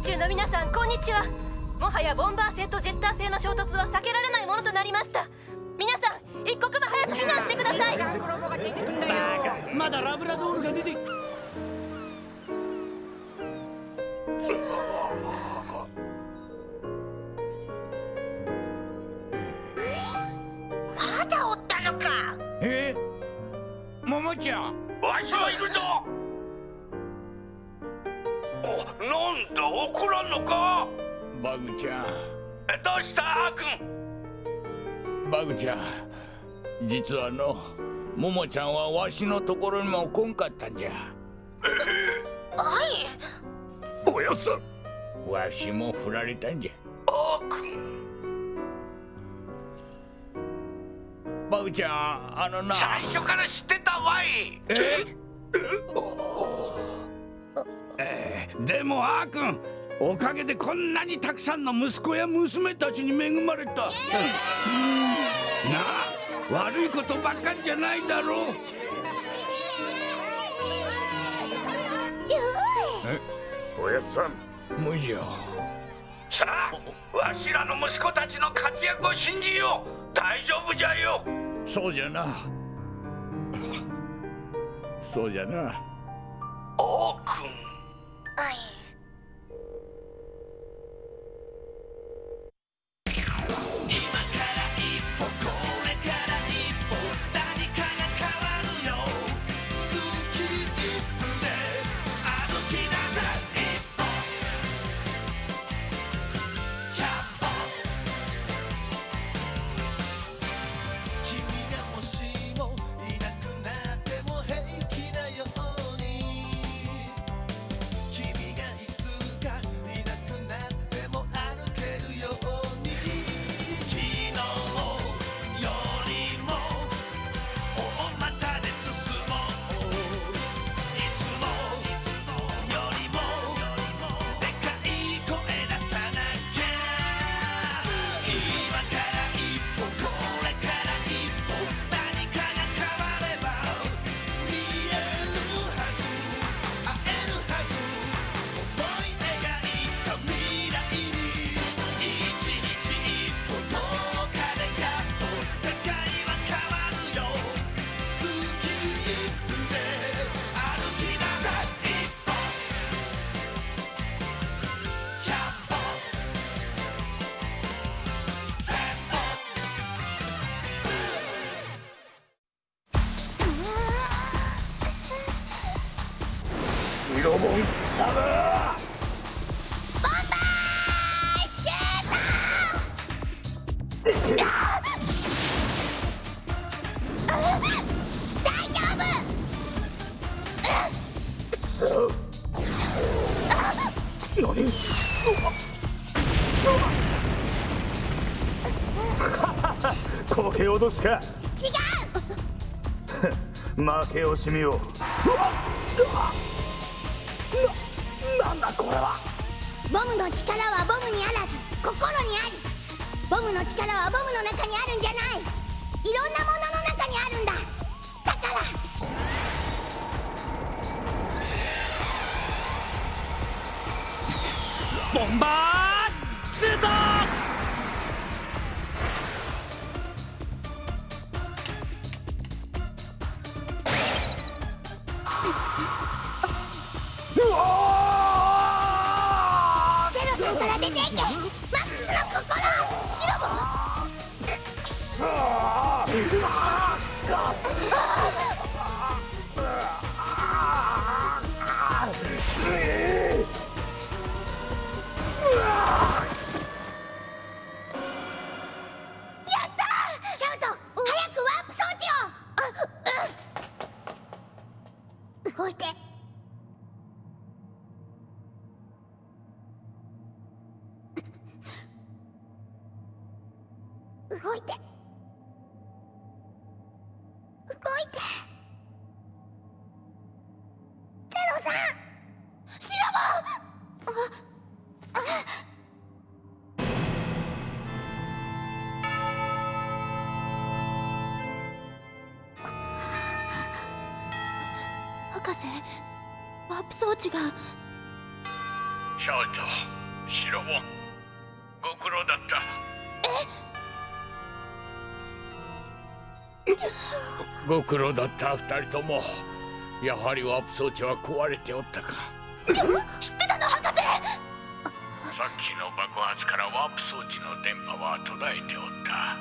宇宙の皆さんこんにちは。もはやボンバー星とジェッター星の衝突は避けられないものとなりました。皆さん一刻も早く避難してください。まだラブラドールが出てまだおったのか。え？桃ちゃん。わしはいるぞ。おなんだ怒らんのか？バグちゃん。どうした？アー君。バグちゃん実はの桃ちゃんはわしのところにも来んかったんじゃ。はい。おやさわしも振られたんじゃ。アー君。バグちゃんあのな。最初から知ってたわい。ええ？ーでもあーくんおかげでこんなにたくさんの息子や娘たちに恵まれた、なあ悪いことばっかりじゃないだろう。えおやさん。無じゃさあわしらの息子たちの活躍を信じよう。大丈夫じゃよ。そうじゃな。そうじゃな。アー君はこけ脅すか。違う。負け惜しみをなんだこれはボムの力はボムにあらず心にありボムの力はボムの中にあるんじゃないいろんなものの中にあるんだだからボンバーシュうわゼロさんから出ていけ！マックスの心シロボ！くくそー動いて。動いて。ゼロさんシロボああ。博士ワープ装置が。シャウトシロボンご苦労だったご苦労だった二人とも。やはりワープ装置は壊れておったか。知ってたの博士！さっきの爆発からワープ装置の電波は途絶えておった。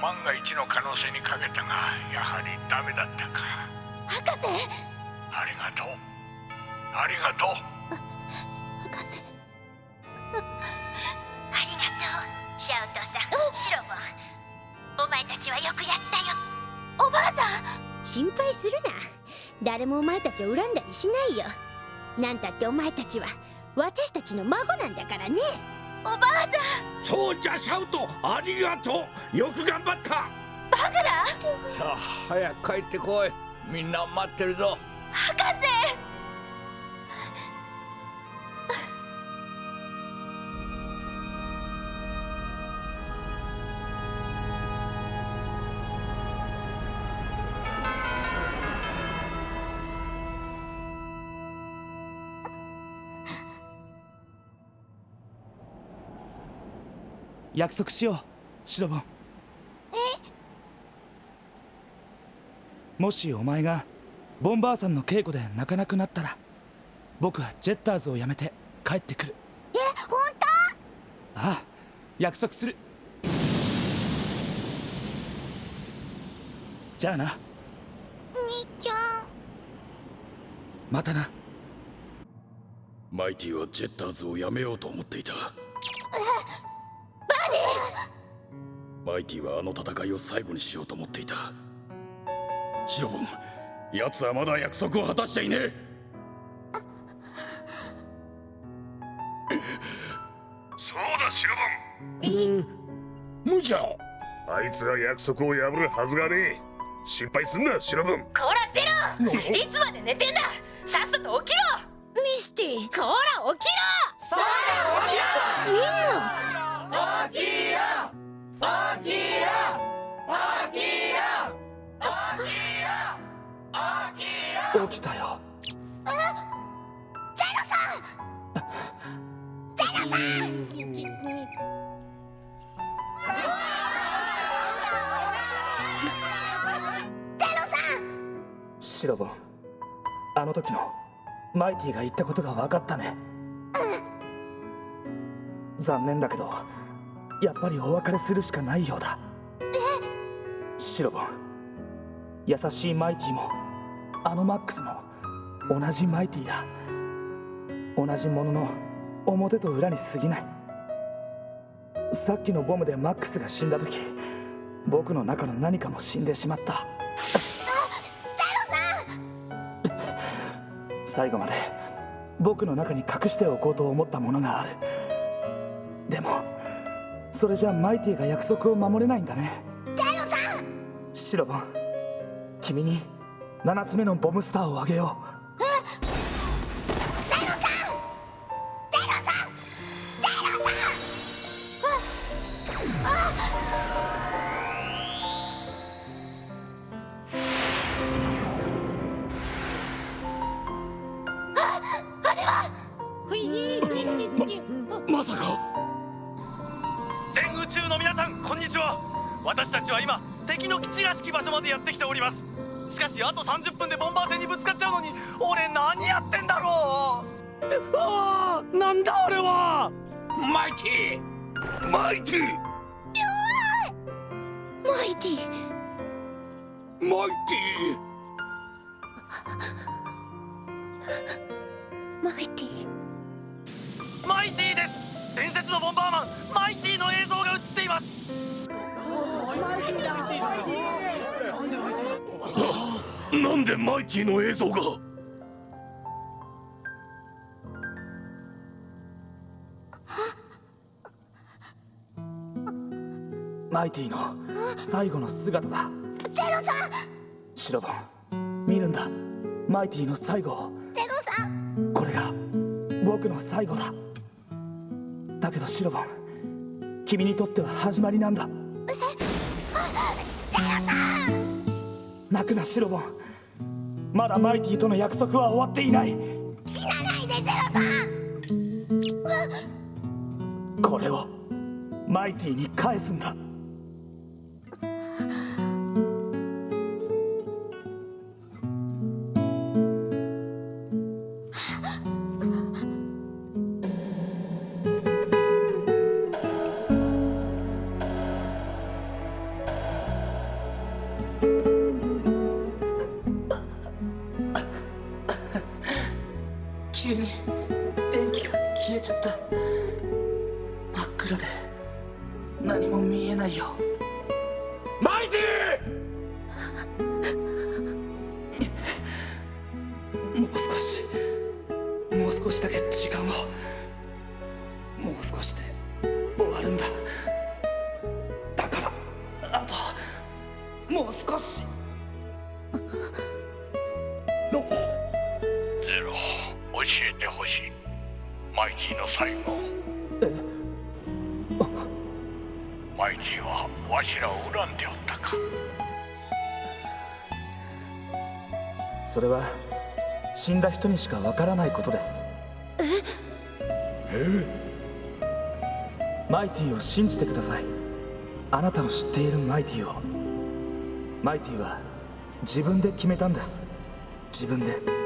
万が一の可能性にかけたがやはりダメだったか。博士！ありがとう。ありがとう。博士。ありがとうシャウトさん。シロボン。お前たちはよくやったよおばあさん。心配するな。誰もお前たちを恨んだりしないよ。なんたってお前たちは私たちの孫なんだからね。おばあさん。そうじゃシャウト。ありがとう。よく頑張った。バグラ。さあ早く帰ってこい。みんな待ってるぞ。博士約束しようシロボン。もしお前がボンバーさんの稽古で泣かなくなったら僕はジェッターズを辞めて帰ってくる。え？本ああ約束する。じゃあな。当兄ちゃん。またな。マイティはジェッターズをやめようと思っていたマイティはあの戦いを最後にしようと思っていた。シロボン奴はまだ約束を果たしていねえ。そうだシロボン。無茶あいつが約束を破るはずがねえ。心配すんなシロボン。こらゼロいつまで寝てんだ！さっさと起きろ！ミスティ。こら起きろ！みんな起きたよ。ゼロさん。ゼロさん。シロボンあの時のマイティが言ったことが分かったね。残念だけどやっぱりお別れするしかないようだ。えシロボン優しいマイティもあのマックスも同じマイティだ。同じものの表と裏に過ぎない。さっきのボムでマックスが死んだ時僕の中の何かも死んでしまった。最後まで僕の中に隠しておこうと思ったものがある。でもそれじゃマイティが約束を守れないんだね。シロボン君に7つ目のボムスターをあげよままさか。全宇宙の皆さんこんにちは。私たちは今敵の基地らしき場所までやってきておりますしかしあと30分でボンバー戦にぶつかっちゃうのに俺何やってんだろう？ああなんだあれは？マイティマイティマイティマイテマイティマイティです！伝説のボンバーマンマイティの映像が映っています。ィなんでマイティの映像が？マイティの最後の姿だ。ゼロさん。シロボン見るんだ。マイティの最後を。ゼロさんこれが僕の最後だ。だけどシロボン君にとっては始まりなんだ。泣くなシロボン。まだマイティとの約束は終わっていない。死なないでゼロさん。これをマイティに返すんだゼロ。教えてほしい。マイティの最後。マイティはわしらを恨んでおったか。それは死んだ人にしかわからないことです。マイティを信じてください。あなたの知っているマイティを。マイティは自分で決めたんです。自分で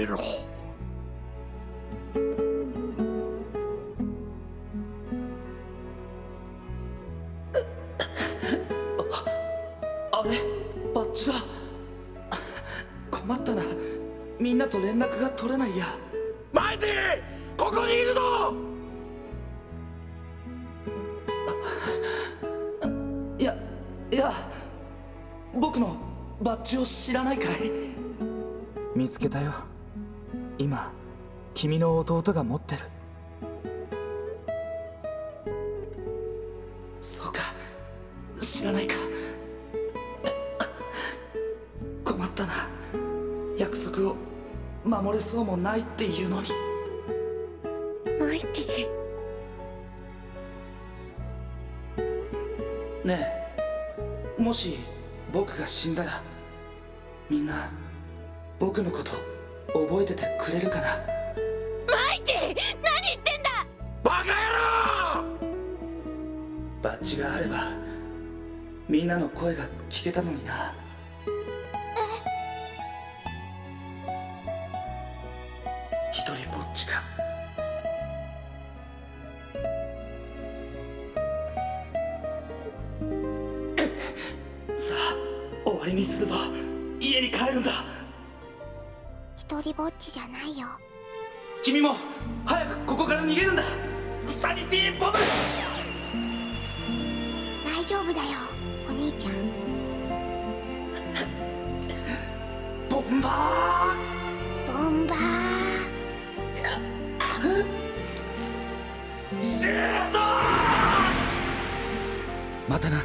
ゼロあれ？バッジが。困ったな。みんなと連絡が取れないや。マイティここにいるぞ！いやいや僕のバッジを知らないかい？見つけたよ今君の弟が持ってる。そうか。知らないか。困ったな。約束を守れそうもないっていうのに。マイティねえ。もし僕が死んだらみんな僕のこと覚えててくれるかな？マイティ何言ってんだ！バカ野郎！バッジがあればみんなの声が聞けたのにな。一人ぼっちか。さあ終わりにするぞ。家に帰るんだちじゃないよ。君も早くここから逃げるんだ。サニティボム！大丈夫だよお兄ちゃん。ボンバボンバーー。シュート！またな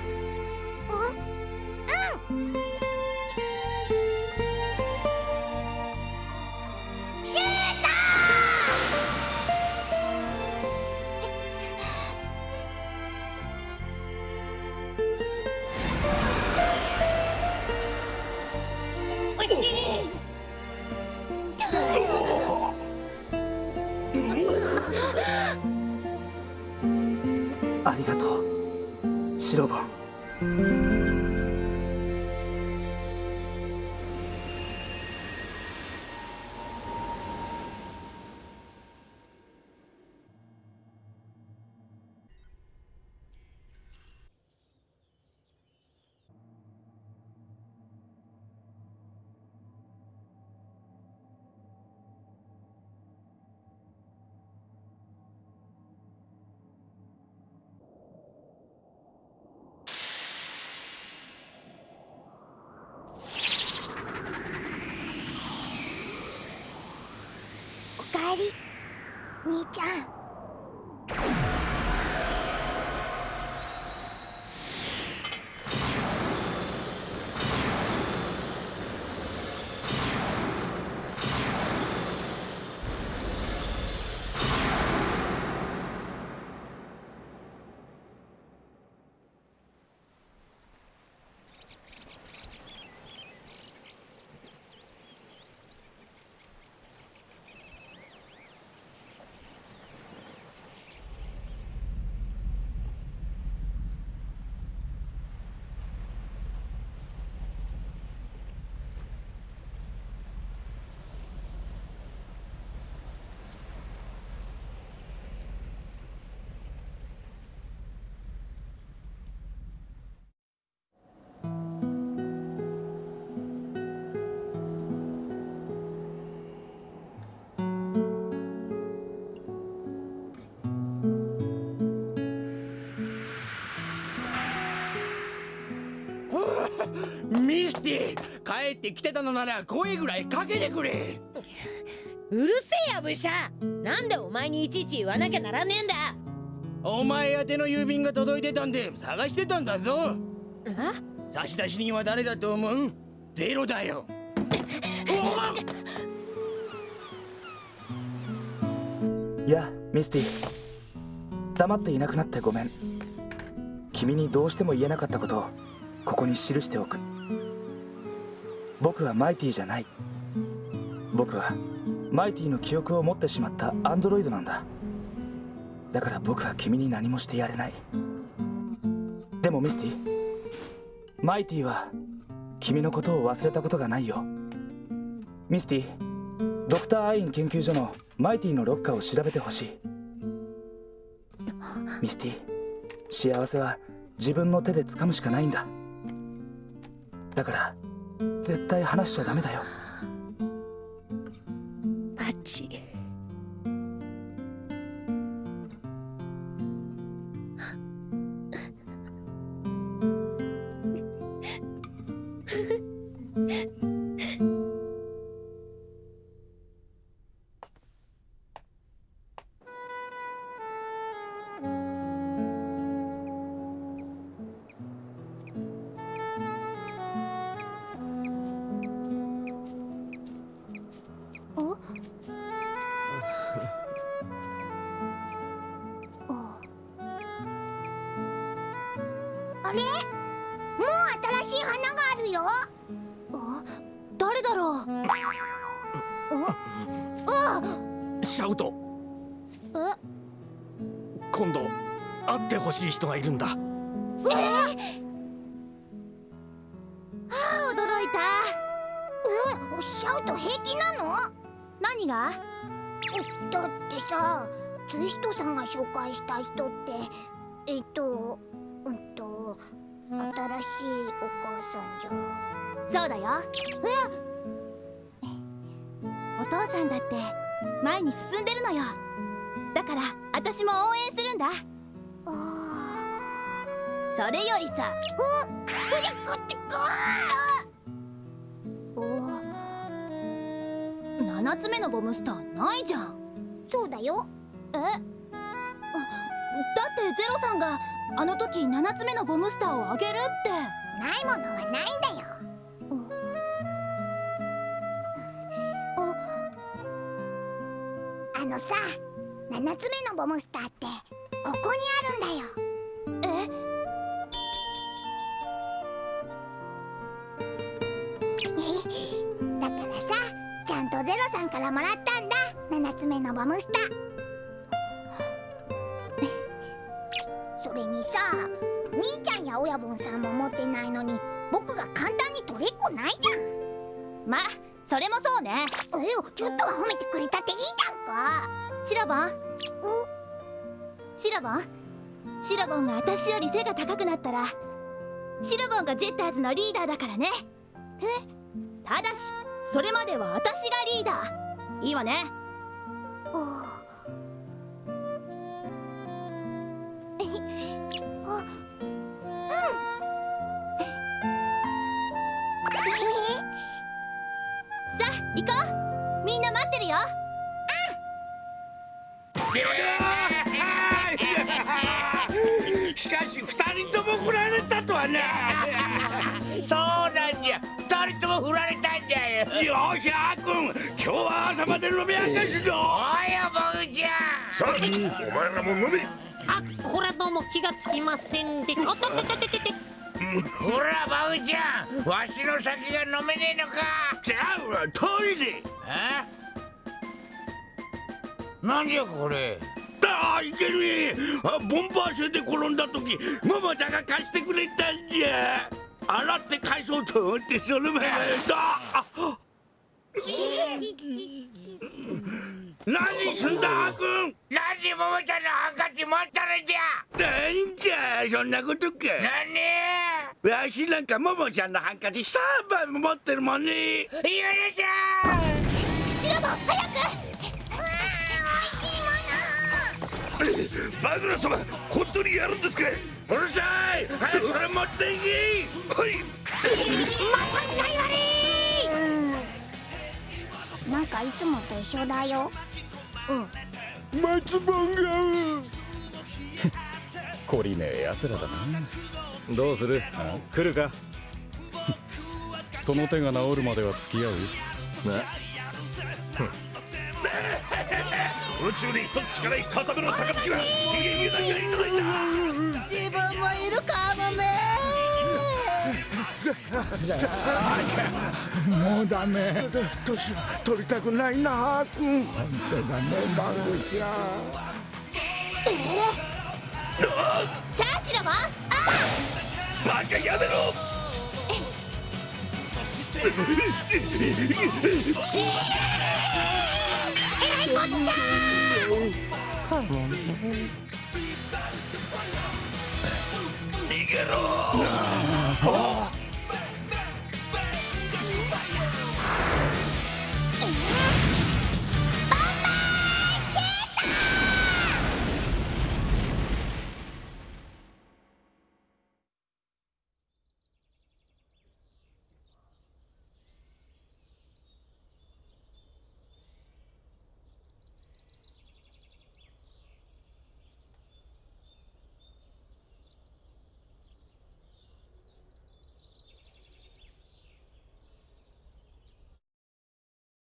うシロり兄ちゃん。ミスティ帰ってきてたのなら声ぐらいかけてくれ。うるせえやブシャなんでお前にいちいち言わなきゃならねえんだ。お前宛ての郵便が届いてたんで探してたんだぞ。差出人は誰だと思う？ゼロだよ。いやミスティ黙っていなくなってごめん。君にどうしても言えなかったことをここに記しておく僕はマイティじゃない。僕はマイティの記憶を持ってしまったアンドロイドなんだ。だから僕は君に何もしてやれない。でもミスティマイティは君のことを忘れたことがないよ。ミスティドクターアイン研究所のマイティのロッカーを調べてほしい。ミスティ幸せは自分の手で掴むしかないんだ。だから絶対話しちゃダメだよ。あれ？もう新しい花があるよ。誰だろう？あシャウト。え？今度会ってほしい人がいるんだ。え？あー驚いた。えシャウト平気なの？何が？だってさツイストさんが紹介した人ってえっとしいお母さんじゃそうだよ。お父さんだって前に進んでるのよ。だから私も応援するんだ。それよりさ。お7つ目のボムスターないじゃん。そうだよ。え？あだってゼロさんがあの時7つ目のボムスターをあげるって。ないものはないんだよ。あのさ7つ目のボムスターってここにあるんだよ。え？だからさちゃんとゼロさんからもらったんだ7つ目のボムスター兄ちゃんや親分さんも持ってないのに僕が簡単に取れっこないじゃん。まそれもそうね。えちょっとは褒めてくれたっていいじゃんか。シラボン。シラボン？シラボンが私より背が高くなったらシラボンがジェッターズのリーダーだからね。え？ただしそれまでは私がリーダー。いいわね。あさあ行こう。みんな待ってるよ。しかし二人とも振られたとはな。そうなんじゃ。二人とも振られたんじゃよ。よしあーくん。今日は朝まで飲み明かすぞおやボグちゃんさあお前らも飲め。あこれはどうも気がつきませんでおっとっとっとっとっとほらバグちゃん。わしの酒が飲めねえのか。ちゃうわトイレ。え？なんじゃこれ？ああいけねえあボンバー車で転んだ時ママちゃんが貸してくれたんじゃ。洗って返そうと思ってその前だ。あ 何すんだあーくんなんでももちゃんのハンカチ持ったのじゃ。なんじゃそんなことか。何？わしなんかももちゃんのハンカチ3杯も持ってるもんね。許しゃシラボン早くバグラ様本当にやるんですか？うるさい。早くそれ持っていき。はい。なんかいつもと一緒だよ。うん松本が懲りねえ奴らだな。どうする？来るか？その手が治るまでは付き合う？宇宙で一つしかな。い片目の杯はヒゲヒゲだけがいただいた自分もいるかもねもうダメ。年取りたくないな君本当だねマグちゃんさあシロボンバカやめろえらいこっちゃ